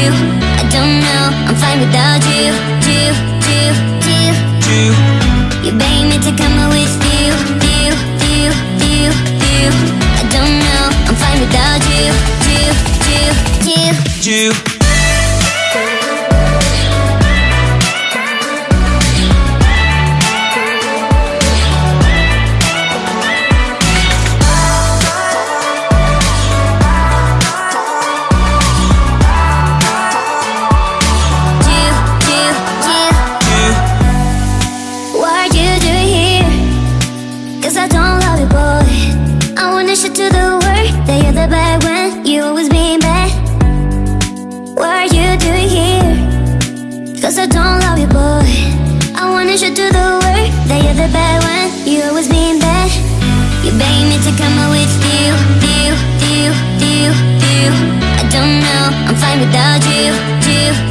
you. I don't know, I'm fine without you. You, you, you. You, You beg me to come out with you, you, you, you, you. I don't know, I'm fine without you. You, you, you. you. I wanna show to the world that you're the bad one. You always being bad. What are you doing here? Cause I don't love you, boy. I wanna show to the world that you're the bad one. You always being bad. You beg me to come out with you, you, you, you, you. I don't know, I'm fine without you, you,